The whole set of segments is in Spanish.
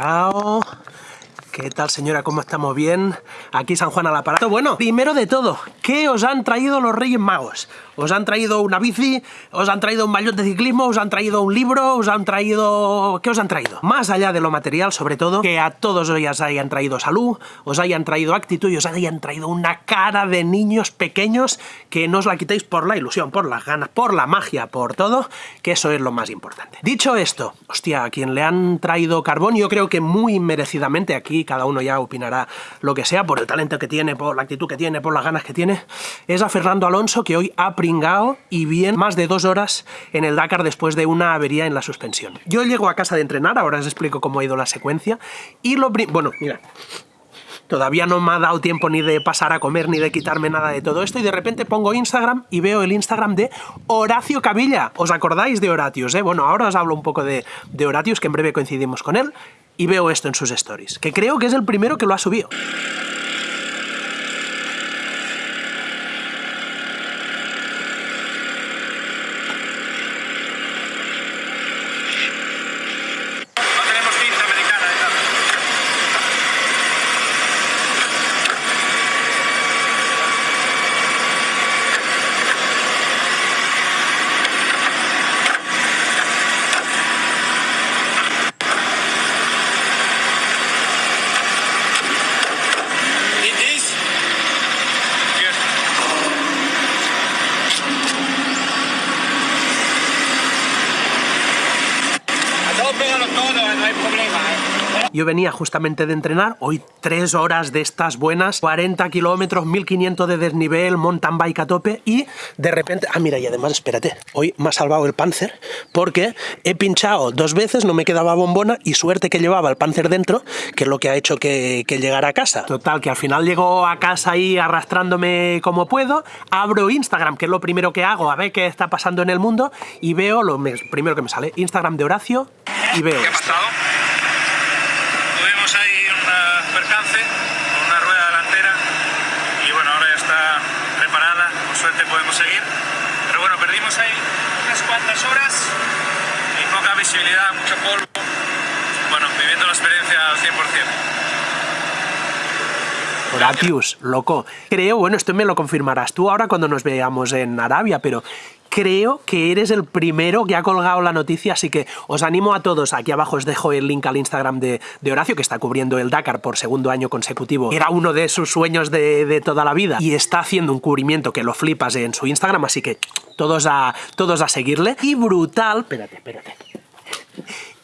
Cao. ¿Qué tal señora? ¿Cómo estamos? ¿Bien? Aquí San Juan al aparato. Bueno, primero de todo, ¿qué os han traído los Reyes Magos? ¿Os han traído una bici? ¿Os han traído un maillot de ciclismo? ¿Os han traído un libro? ¿Os han traído...? ¿Qué os han traído? Más allá de lo material, sobre todo, que a todos os hayan traído salud, os hayan traído actitud y os hayan traído una cara de niños pequeños que no os la quitéis por la ilusión, por las ganas, por la magia, por todo, que eso es lo más importante. Dicho esto, hostia, a quien le han traído carbón, yo creo que muy merecidamente, aquí cada uno ya opinará lo que sea, por el talento que tiene, por la actitud que tiene, por las ganas que tiene, es a Fernando Alonso, que hoy ha y bien más de dos horas en el Dakar después de una avería en la suspensión. Yo llego a casa de entrenar, ahora os explico cómo ha ido la secuencia, y lo... Bueno, mira, Todavía no me ha dado tiempo ni de pasar a comer ni de quitarme nada de todo esto y de repente pongo Instagram y veo el Instagram de Horacio Cavilla. ¿Os acordáis de Horatius? Eh? Bueno, ahora os hablo un poco de, de Horatius, que en breve coincidimos con él, y veo esto en sus stories, que creo que es el primero que lo ha subido. Yo venía justamente de entrenar, hoy tres horas de estas buenas, 40 kilómetros, 1500 de desnivel, mountain bike a tope y de repente... Ah, mira, y además, espérate, hoy me ha salvado el Panzer porque he pinchado dos veces, no me quedaba bombona y suerte que llevaba el Panzer dentro, que es lo que ha hecho que, que llegara a casa. Total, que al final llego a casa ahí arrastrándome como puedo, abro Instagram, que es lo primero que hago, a ver qué está pasando en el mundo y veo lo primero que me sale, Instagram de Horacio y veo... podemos seguir. Pero bueno, perdimos ahí unas cuantas horas y poca visibilidad, mucho polvo. Bueno, viviendo la experiencia al 100%. Horatius, loco. Creo, bueno, esto me lo confirmarás tú ahora cuando nos veamos en Arabia, pero creo que eres el primero que ha colgado la noticia, así que os animo a todos, aquí abajo os dejo el link al Instagram de, Horacio, que está cubriendo el Dakar por segundo año consecutivo, era uno de sus sueños de, de, toda la vida, y está haciendo un cubrimiento que lo flipas en su Instagram, así que todos a, todos a seguirle, y brutal, espérate, espérate,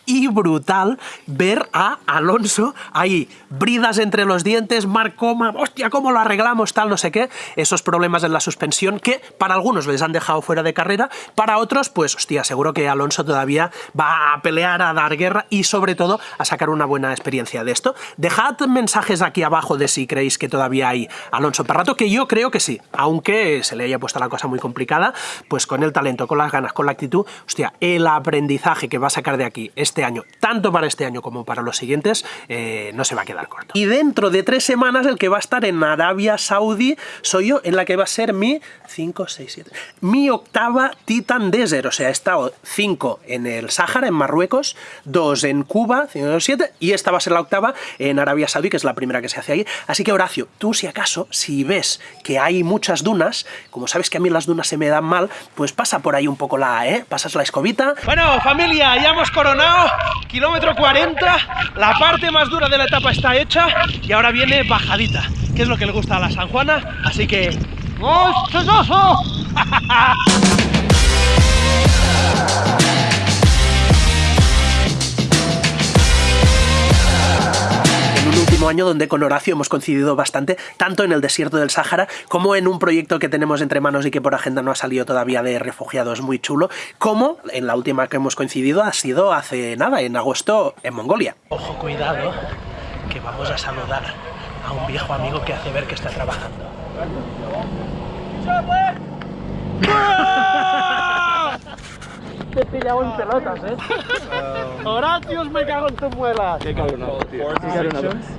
y brutal ver a Alonso ahí, bridas entre los dientes, Marcoma, hostia, ¿cómo lo arreglamos? Tal, no sé qué, esos problemas en la suspensión que para algunos les han dejado fuera de carrera, para otros, pues, hostia, seguro que Alonso todavía va a pelear, a dar guerra y sobre todo a sacar una buena experiencia de esto. Dejad mensajes aquí abajo de si creéis que todavía hay Alonso para rato, que yo creo que sí, aunque se le haya puesto la cosa muy complicada, pues con el talento, con las ganas, con la actitud, hostia, el aprendizaje que va a sacar de aquí este año, tanto para este año como para los siguientes, eh, no se va a quedar corto. Y dentro de tres semanas el que va a estar en Arabia Saudí soy yo, en la que va a ser mi 5, 6, 7, mi octava Titan Desert, o sea, he estado 5 en el Sáhara, en Marruecos, 2 en Cuba, 5, 7, y esta va a ser la octava en Arabia Saudí, que es la primera que se hace ahí. Así que Horacio, tú si acaso, si ves que hay muchas dunas, como sabes que a mí las dunas se me dan mal, pues pasa por ahí un poco la, ¿eh? Pasas la escobita. Bueno, familia, ya hemos coronado kilómetro 40, la parte más dura de la etapa está hecha y ahora viene bajadita, que es lo que le gusta a la San Juana, así que... Año donde con Horacio hemos coincidido bastante, tanto en el desierto del Sáhara como en un proyecto que tenemos entre manos y que por agenda no ha salido todavía de refugiados muy chulo, como en la última que hemos coincidido ha sido hace nada, en agosto en Mongolia. Ojo, cuidado, que vamos a saludar a un viejo amigo que hace ver que está trabajando. Te he pillado en pelotas, ¿eh? Horatius, me cago en tu muelas. Qué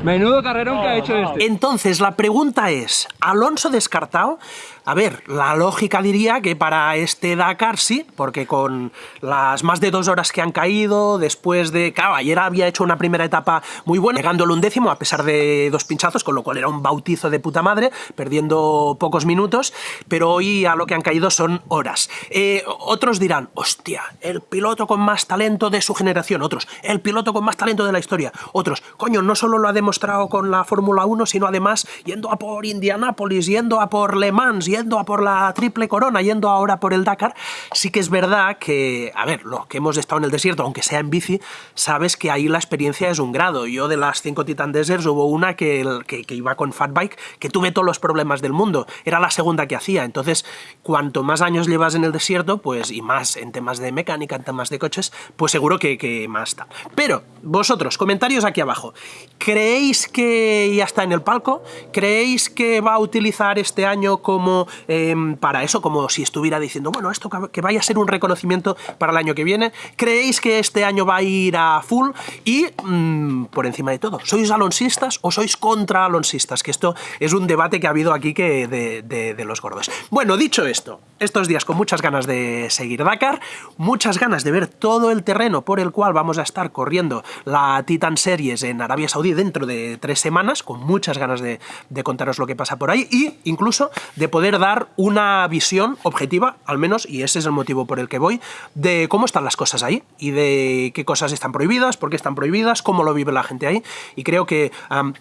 Menudo carrerón que ha hecho este. Entonces, la pregunta es, ¿Alonso descartado? A ver, la lógica diría que para este Dakar sí, porque con las más de dos horas que han caído, después de... Claro, ayer había hecho una primera etapa muy buena, llegándole un décimo a pesar de dos pinchazos, con lo cual era un bautizo de puta madre, perdiendo pocos minutos, pero hoy a lo que han caído son horas. Eh, otros dirán, hostia, el piloto con más talento de su generación, otros, el piloto con más talento de la historia, otros, coño, no solo lo ha demostrado con la Fórmula 1, sino además yendo a por Indianápolis, yendo a por Le Mans, yendo a por la triple corona, yendo ahora por el Dakar, sí que es verdad que, a ver, los que hemos estado en el desierto, aunque sea en bici, sabes que ahí la experiencia es un grado. Yo de las cinco Titan Deserts hubo una que, que, iba con Fat Bike, que tuve todos los problemas del mundo. Era la segunda que hacía. Entonces, cuanto más años llevas en el desierto, pues, y más en temas de mecánica, en temas de coches, pues seguro que, que más está. Pero, vosotros, comentarios aquí abajo. ¿Creéis que ya está en el palco? ¿Creéis que va a utilizar este año como Em, para eso, como si estuviera diciendo, bueno, esto que vaya a ser un reconocimiento para el año que viene. ¿Creéis que este año va a ir a full? Y, mm, por encima de todo, ¿sois alonsistas o sois contra alonsistas? Que esto es un debate que ha habido aquí que de, los gordos. Bueno, dicho esto, estos días con muchas ganas de seguir Dakar, muchas ganas de ver todo el terreno por el cual vamos a estar corriendo la Titan Series en Arabia Saudí dentro de tres semanas, con muchas ganas de, de contaros lo que pasa por ahí y incluso de poder dar una visión objetiva, al menos, y ese es el motivo por el que voy, de cómo están las cosas ahí y de qué cosas están prohibidas, por qué están prohibidas, cómo lo vive la gente ahí. Y creo que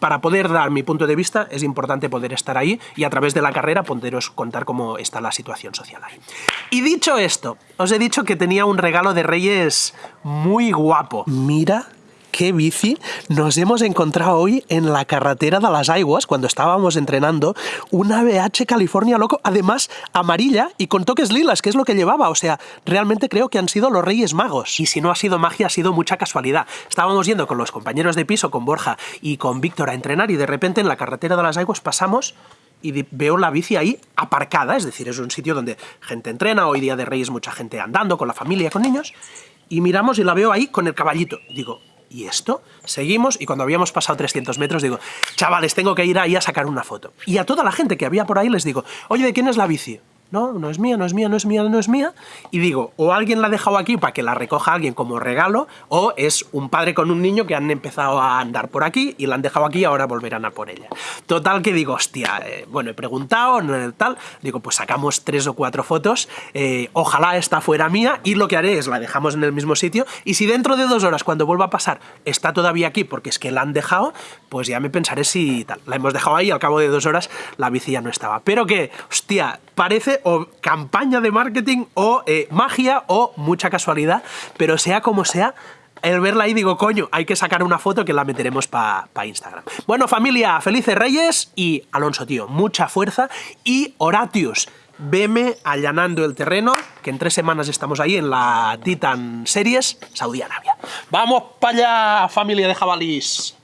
para poder dar mi punto de vista es importante poder estar ahí y a través de la carrera poderos contar cómo está la situación social ahí. Y dicho esto, os he dicho que tenía un regalo de Reyes muy guapo. Mira qué bici nos hemos encontrado hoy en la carretera de las Aguas, cuando estábamos entrenando, una BH California Loco, además amarilla y con toques lilas, que es lo que llevaba. O sea, realmente creo que han sido los Reyes Magos. Y si no ha sido magia, ha sido mucha casualidad. Estábamos yendo con los compañeros de piso, con Borja y con Víctor a entrenar y de repente en la carretera de las Aguas pasamos y veo la bici ahí aparcada, es decir, es un sitio donde gente entrena, hoy día de Reyes mucha gente andando con la familia, con niños, y miramos y la veo ahí con el caballito. Digo, ¿y esto? Seguimos y cuando habíamos pasado 300 metros digo, chavales, tengo que ir ahí a sacar una foto. Y a toda la gente que había por ahí les digo, oye, ¿de quién es la bici? No, no es mía, no es mía, no es mía, no es mía, y digo, o alguien la ha dejado aquí para que la recoja alguien como regalo, o es un padre con un niño que han empezado a andar por aquí y la han dejado aquí y ahora volverán a por ella. Total que digo, hostia, eh, bueno, he preguntado, tal, digo, pues sacamos tres o cuatro fotos, eh, ojalá esta fuera mía, y lo que haré es la dejamos en el mismo sitio, y si dentro de dos horas, cuando vuelva a pasar, está todavía aquí porque es que la han dejado, pues ya me pensaré si tal. La hemos dejado ahí al cabo de dos horas la bici ya no estaba. Pero que, hostia, parece o campaña de marketing o eh, magia o mucha casualidad, pero sea como sea, el verla ahí digo, coño, hay que sacar una foto que la meteremos para pa Instagram. Bueno, familia, felices reyes y Alonso, tío, mucha fuerza y Horatius, veme allanando el terreno, que en tres semanas estamos ahí en la Titan Series, Saudi Arabia. ¡Vamos para allá, familia de jabalís!